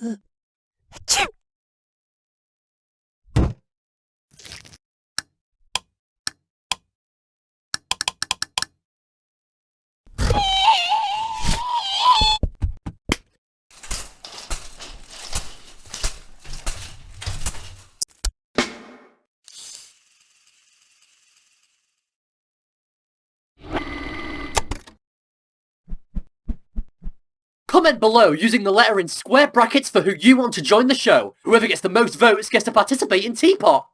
呃切 Comment below using the letter in square brackets for who you want to join the show. Whoever gets the most votes gets to participate in Teapot.